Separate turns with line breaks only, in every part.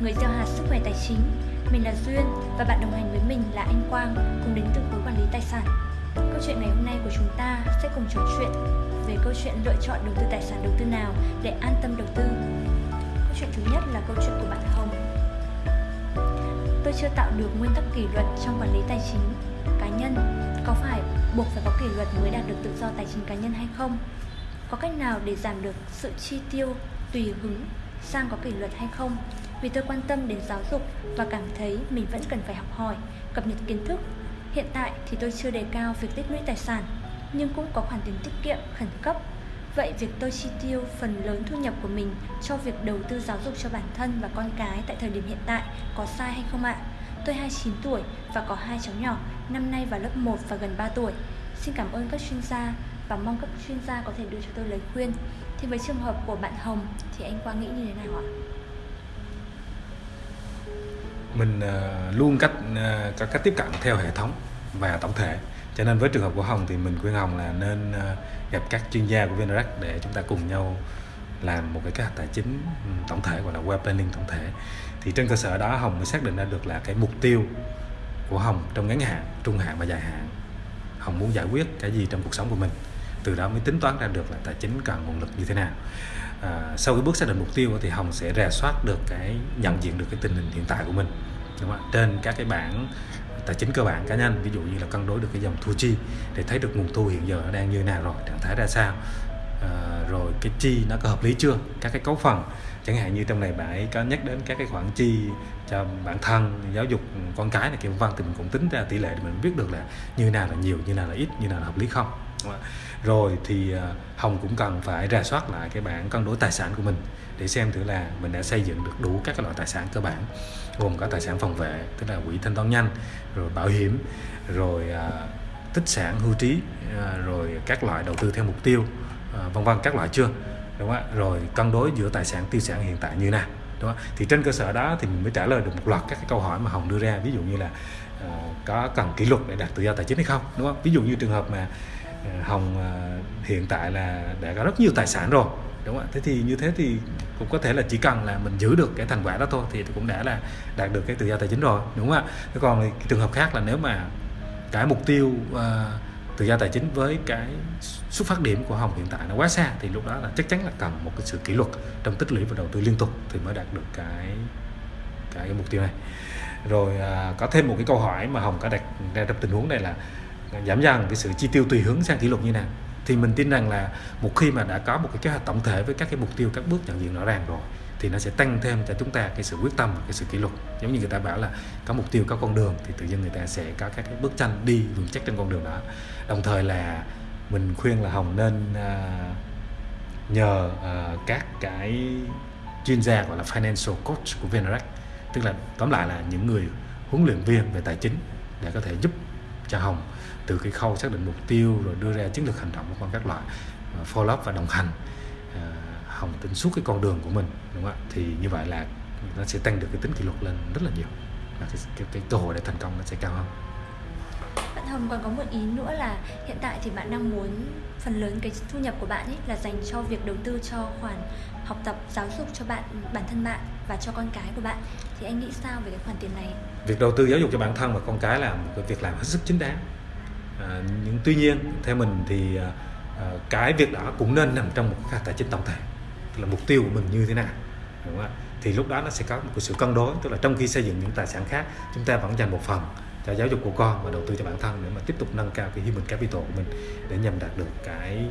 người gieo hạt sức khỏe tài chính. Mình là Duyên và bạn đồng hành với mình là anh Quang cùng đến từ khối quản lý tài sản. Câu chuyện ngày hôm nay của chúng ta sẽ cùng trò chuyện về câu chuyện lựa chọn đầu tư tài sản đầu tư nào để an tâm đầu tư. Câu chuyện thứ nhất là câu chuyện của bạn Hồng. Tôi chưa tạo được nguyên tắc kỷ luật trong quản lý tài chính cá nhân. Có phải buộc phải có kỷ luật mới đạt được tự do tài chính cá nhân hay không? Có cách nào để giảm được sự chi tiêu tùy hứng sang có kỷ luật hay không vì tôi quan tâm đến giáo dục và cảm thấy mình vẫn cần phải học hỏi, cập nhật kiến thức. Hiện tại thì tôi chưa đề cao việc tích lũy tài sản, nhưng cũng có khoản tiền tiết kiệm, khẩn cấp. Vậy việc tôi chi tiêu phần lớn thu nhập của mình cho việc đầu tư giáo dục cho bản thân và con cái tại thời điểm hiện tại có sai hay không ạ? Tôi 29 tuổi và có hai cháu nhỏ, năm nay vào lớp 1 và gần 3 tuổi. Xin cảm ơn các chuyên gia và mong các chuyên gia có thể đưa cho tôi lời khuyên. Thì với trường hợp của bạn Hồng, thì anh Quang nghĩ như thế nào ạ?
Mình uh, luôn cách ờ, uh, có cách tiếp cận theo hệ thống và tổng thể. Cho nên với trường hợp của Hồng thì mình khuyên Hồng là nên uh, gặp các chuyên gia của VNREX để chúng ta cùng nhau làm một cái kế hoạch tài chính ừ, tổng thể gọi là web planning tổng thể. Thì trên cơ sở đó Hồng mới xác định ra được là cái mục tiêu của Hồng trong ngắn hạn, trung hạn và dài hạn. Hồng muốn giải quyết cái gì trong cuộc sống của mình từ đó mới tính toán ra được là tài chính cần nguồn lực như thế nào. À, sau cái bước xác định mục tiêu thì hồng sẽ rà soát được cái nhận diện được cái tình hình hiện tại của mình. Đúng không? trên các cái bảng tài chính cơ bản cá nhân ví dụ như là cân đối được cái dòng thu chi để thấy được nguồn thu hiện giờ nó đang như nào rồi trạng thái ra sao. À, rồi cái chi nó có hợp lý chưa? Các cái cấu phần chẳng hạn như trong này bạn ấy có nhắc đến các cái khoản chi cho bản thân giáo dục con cái này kiểu vân thì mình cũng tính ra tỷ lệ để mình biết được là như nào là nhiều như nào là ít như nào là hợp lý không. Vâng rồi thì à, hồng cũng cần phải rà soát lại cái bảng cân đối tài sản của mình để xem thử là mình đã xây dựng được đủ các cái loại tài sản cơ bản gồm có tài sản phòng vệ tức là quỹ thanh toán nhanh rồi bảo hiểm rồi à, tích sản hưu trí à, rồi các loại đầu tư theo mục tiêu vân vân các loại chưa? Đúng không ạ? Rồi cân đối giữa tài sản tiêu sản hiện tại như nào? Đúng không? thì trên cơ sở đó thì mình mới trả lời được một loạt các cái câu hỏi mà hồng đưa ra ví dụ như là uh, có cần kỷ luật để đạt tự do tài chính hay không? Đúng không ví dụ như trường hợp mà Ờ, Hồng ờ, hiện tại là đã có rất nhiều tài sản rồi. Đúng không ạ? Thế thì như thế thì cũng có thể là chỉ cần là mình giữ được cái thành quả đó thôi thì cũng đã là đạt được cái tự do tài chính rồi. Đúng không ạ? Thế còn trường hợp khác là nếu mà cái mục tiêu uh, tự do tài chính với cái xuất phát điểm của Hồng hiện tại nó quá xa thì lúc đó là chắc chắn là cần một cái sự kỷ luật trong tích lũy và đầu tư liên tục thì mới đạt được cái cái, cái mục tiêu này. Rồi uh, có thêm một cái câu hỏi mà Hồng có đặt ra trong tình huống này là giảm dần cái sự chi tiêu tùy hướng sang kỷ luật như nào thì mình tin rằng là một khi mà đã có một cái kế hoạch tổng thể với các cái mục tiêu các bước nhận diện rõ ràng rồi thì nó sẽ tăng thêm cho chúng ta cái sự quyết tâm và cái sự kỷ luật. Giống như người ta bảo là có mục tiêu có con đường thì tự nhiên người ta sẽ có các cái bước tranh đi vững chắc trên con đường đó. Đồng thời là mình khuyên là hồng nên uh, nhờ uh, các cái chuyên gia gọi là financial coach của VNREC tức là tóm lại là những người huấn luyện viên về tài chính để có thể giúp cho hồng. Từ cái khâu xác định mục tiêu rồi đưa ra chiến lược hành động của con các loại ờ, follow up và đồng hành ờ, hồng tính suốt cái con đường của mình đúng không ạ? Thì như vậy là nó sẽ tăng được cái tính kỷ luật lên rất là nhiều. Và cái, cái, cái cơ hội để thành công nó sẽ cao hơn.
Hồng còn có một ý nữa là hiện tại thì bạn đang muốn phần lớn cái thu nhập của bạn ấy là dành cho việc đầu tư cho khoản học tập giáo dục cho bạn bản thân bạn và cho con cái của bạn. Thì anh nghĩ sao về cái khoản tiền này?
Việc đầu tư giáo dục cho bản thân và con cái là một cái việc làm hết sức chính đáng. À, nhưng tuy nhiên theo mình thì à, à cái việc đó cũng nên nằm trong một cái tài chính tổng thể tức là mục tiêu của mình như thế nào đúng không thì lúc đó nó sẽ có một cái sự cân đối tức là trong khi xây dựng những tài sản khác chúng ta vẫn dành một phần cho giáo dục của con và đầu tư cho bản thân để mà tiếp tục nâng cao cái human capital của mình để nhằm đạt được cái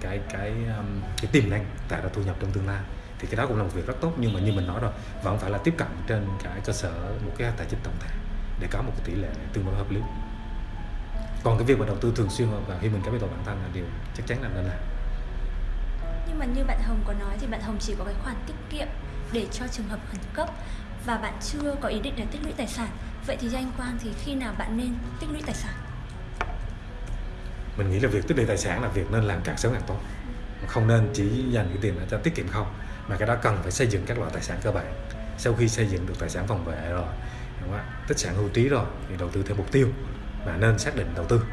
cái cái um, cái tiềm năng tạo ra thu nhập trong tương lai. Thì cái đó cũng là một việc rất tốt nhưng mà như mình nói rồi vẫn phải là tiếp cận trên cái cơ sở một cái tài chính tổng thể để có một cái tỷ lệ tương đối hợp lý. Còn cái việc mà đầu tư thường xuyên vào human capital bản thân là điều chắc chắn là nên làm.
Nhưng mà như bạn Hồng có nói thì bạn Hồng chỉ có cái khoản tiết kiệm để cho trường hợp khẩn cấp và bạn chưa có ý định để tích lũy tài sản. Vậy thì cho anh Quang thì khi nào bạn nên tích lũy tài sản?
Mình nghĩ là việc tích lũy tài sản là việc nên làm càng sớm càng tốt. Không nên chỉ dành cái tiền cho tiết kiệm không, mà cái đó cần phải xây dựng các loại tài sản cơ bản. Sau khi xây dựng được tài sản phòng vệ rồi, đúng không? tích sản hưu trí rồi, thì đầu tư theo mục tiêu và nên xác định đầu tư.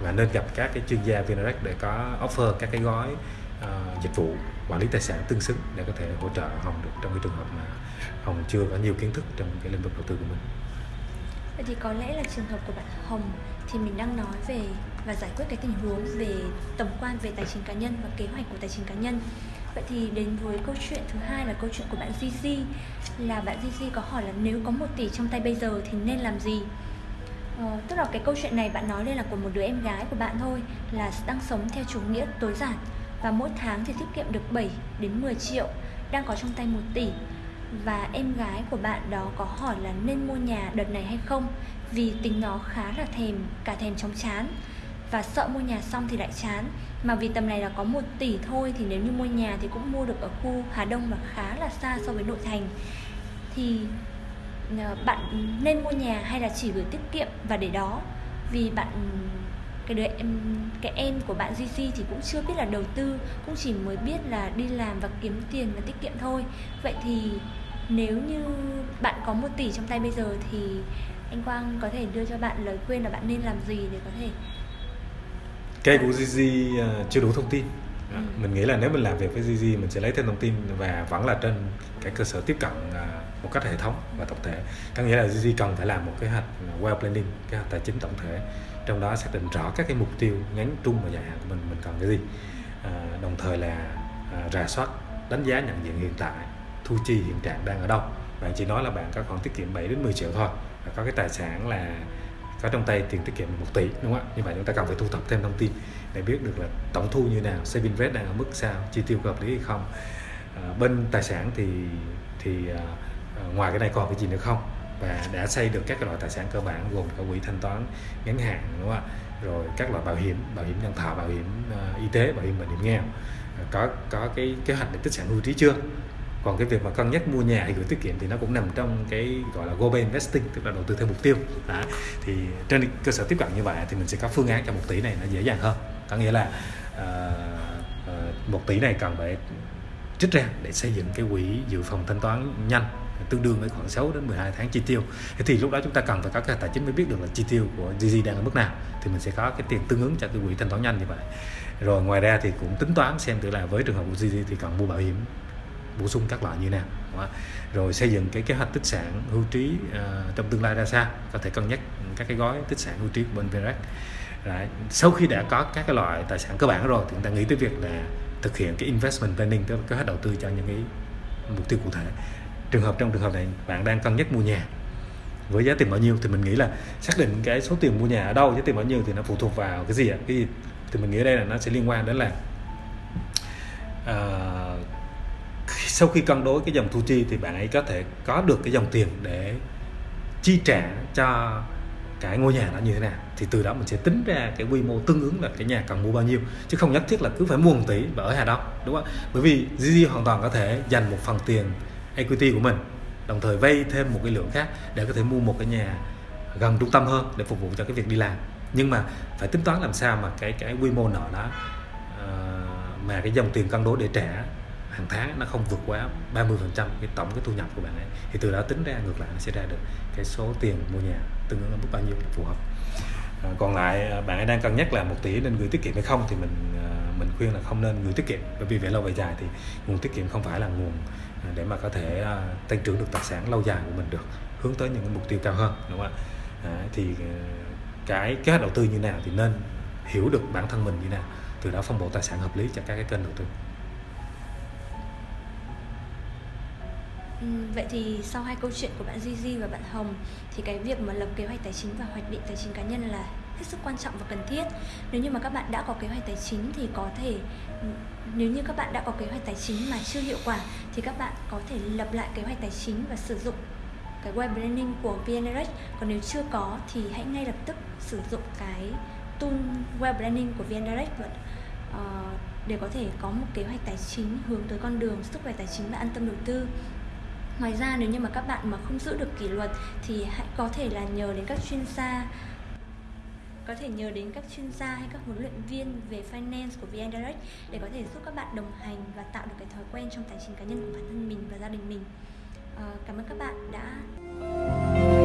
Và nên gặp các cái chuyên gia VNREX để có offer các cái gói dịch vụ quản lý tài sản tương xứng để có thể hỗ trợ Hồng được trong cái trường hợp mà Hồng chưa có nhiều kiến thức trong cái lĩnh vực đầu tư của mình.
Vậy thì có lẽ là trường hợp của bạn Hồng thì mình đang nói về và giải quyết cái tình huống về tổng quan về tài chính cá nhân và kế hoạch của tài chính cá nhân. Vậy thì đến với câu chuyện thứ hai là câu chuyện của bạn GG là bạn GG có hỏi là nếu có một tỷ trong tay bây giờ thì nên làm gì? Ờ, tức là cái câu chuyện này bạn nói lên là của một đứa em gái của bạn thôi là đang sống theo chủ nghĩa tối giản và mỗi tháng thì tiết kiệm được 7 đến 10 triệu đang có trong tay 1 tỷ. Và em gái của bạn đó có hỏi là nên mua nhà đợt này hay không? Vì tính nó khá là thèm, cả thèm chóng chán. Và sợ mua nhà xong thì lại chán. Mà vì tầm này là có 1 tỷ thôi thì nếu như mua nhà thì cũng mua được ở khu Hà Đông và khá là xa so với nội thành. Thì ờ, bạn nên mua nhà hay là chỉ gửi tiết kiệm và để đó? Vì bạn cái đứa em cái em của bạn GC thì cũng chưa biết là đầu tư cũng chỉ mới biết là đi làm và kiếm tiền và tiết kiệm thôi. Vậy thì nếu như bạn có một tỷ trong tay bây giờ thì anh Quang có thể đưa cho bạn lời khuyên là bạn nên làm gì để có thể
cái của GG uh, chưa đủ thông tin.
Ừ.
mình nghĩ là nếu mình làm việc với GG mình sẽ lấy thêm thông tin và vẫn là trên cái cơ sở tiếp cận uh, một cách hệ thống và tổng thể. Có nghĩa là GG cần phải làm một kế hoạch well planning kế hoạch tài chính tổng thể trong đó xác định rõ các cái mục tiêu ngắn trung và dài hạn của mình mình cần cái gì. À, đồng thời là à, rà soát đánh giá nhận diện hiện tại thu chi hiện trạng đang ở đâu. Bạn chỉ nói là bạn có khoản tiết kiệm 7 đến 10 triệu thôi và có cái tài sản là có trong tay tiền tiết kiệm một tỷ đúng không ạ? Như vậy chúng ta cần phải thu thập thêm thông tin để biết được là tổng thu như nào saving rate đang ở mức sao chi tiêu hợp lý hay không. À, bên tài sản thì thì à, à ngoài cái này còn cái gì nữa không? Và đã xây được các loại tài sản cơ bản gồm cả quỹ thanh toán ngắn hạn đúng không ạ? Rồi các loại bảo hiểm bảo hiểm nhân thọ bảo hiểm uh, y tế bảo hiểm bệnh hiểm nghèo. Ờ, có có cái kế hoạch để tích sản hưu trí chưa? Còn cái việc mà cân nhắc mua nhà hay gửi tiết kiệm thì nó cũng nằm trong cái gọi là global investing tức là đầu tư theo mục tiêu. Đó. thì trên cơ sở tiếp cận như vậy thì mình sẽ có phương án cho một tỷ này nó dễ dàng hơn. Có nghĩa là uh, uh, một tỷ này cần phải trích ra để xây dựng cái quỹ dự phòng thanh toán nhanh tương đương với khoảng 6 đến 12 tháng chi tiêu. Thế thì lúc đó chúng ta cần phải có cái tài chính mới biết được là chi tiêu của GG đang ở mức nào thì mình sẽ có cái tiền tương ứng cho cái quỹ thanh toán nhanh như vậy. Rồi ngoài ra thì cũng tính toán xem tự là với trường hợp của GG thì cần mua bảo hiểm bổ sung các loại như nào. Rồi xây dựng cái kế hoạch tích sản hưu trí uh, trong tương lai ra sao có thể cân nhắc các cái gói tích sản hưu trí của bên VREC Đấy. sau khi đã có các cái loại tài sản cơ bản rồi thì chúng ta nghĩ tới việc là thực hiện cái investment planning tức là kế hoạch đầu tư cho những cái mục tiêu cụ thể trường hợp trong trường hợp này bạn đang cân nhắc mua nhà với giá tiền bao nhiêu thì mình nghĩ là xác định cái số tiền mua nhà ở đâu giá tiền bao nhiêu thì nó phụ thuộc vào cái gì ạ? Cái gì? Thì mình nghĩ ở đây là nó sẽ liên quan đến là uh, sau khi cân đối cái dòng thu chi thì bạn ấy có thể có được cái dòng tiền để chi trả cho cái ngôi nhà đó như thế nào. Thì từ đó mình sẽ tính ra cái quy mô tương ứng là cái nhà cần mua bao nhiêu chứ không nhất thiết là cứ phải mua một tỷ và ở Hà Đông đúng không bởi vì GG hoàn toàn có thể dành một phần tiền equity của mình đồng thời vay thêm một cái lượng khác để có thể mua một cái nhà gần trung tâm hơn để phục vụ cho cái việc đi làm. Nhưng mà phải tính toán làm sao mà cái cái quy mô nợ đó uh, mà cái dòng tiền cân đối để trả hàng tháng nó không vượt quá 30% cái tổng cái thu nhập của bạn ấy thì từ đó tính ra ngược lại nó sẽ ra được cái số tiền mua nhà tương ứng ở mức bao nhiêu phù hợp. À, còn lại à, bạn ấy đang cân nhắc là một tỷ nên gửi tiết kiệm hay không thì mình à, mình khuyên là không nên gửi tiết kiệm. Bởi vì về lâu về dài thì nguồn tiết kiệm không phải là nguồn để mà có thể à, tăng trưởng được tài sản lâu dài của mình được hướng tới những mục tiêu cao hơn đúng không ạ? À, thì cái kế hoạch đầu tư như nào thì nên hiểu được bản thân mình như nào từ đó phân bổ tài sản hợp lý cho các cái kênh đầu tư.
Vậy thì sau hai câu chuyện của bạn Gigi và bạn Hồng thì cái việc mà lập kế hoạch tài chính và hoạch định tài chính cá nhân là hết sức quan trọng và cần thiết. Nếu như mà các bạn đã có kế hoạch tài chính thì có thể nếu như các bạn đã có kế hoạch tài chính mà chưa hiệu quả thì các bạn có thể lập lại kế hoạch tài chính và sử dụng cái web branding của VNRX còn nếu chưa có thì hãy ngay lập tức sử dụng cái tool web branding của VNRX uh, ờ, để có thể có một kế hoạch tài chính hướng tới con đường sức khỏe tài chính và an tâm đầu tư. Ngoài ra nếu như mà các bạn mà không giữ được kỷ luật thì hãy có thể là nhờ đến các chuyên gia có thể nhờ đến các chuyên gia hay các huấn luyện viên về finance của VN Direct để có thể giúp các bạn đồng hành và tạo được cái thói quen trong tài chính cá nhân của bản thân mình và gia đình mình. Uh, cảm ơn các bạn đã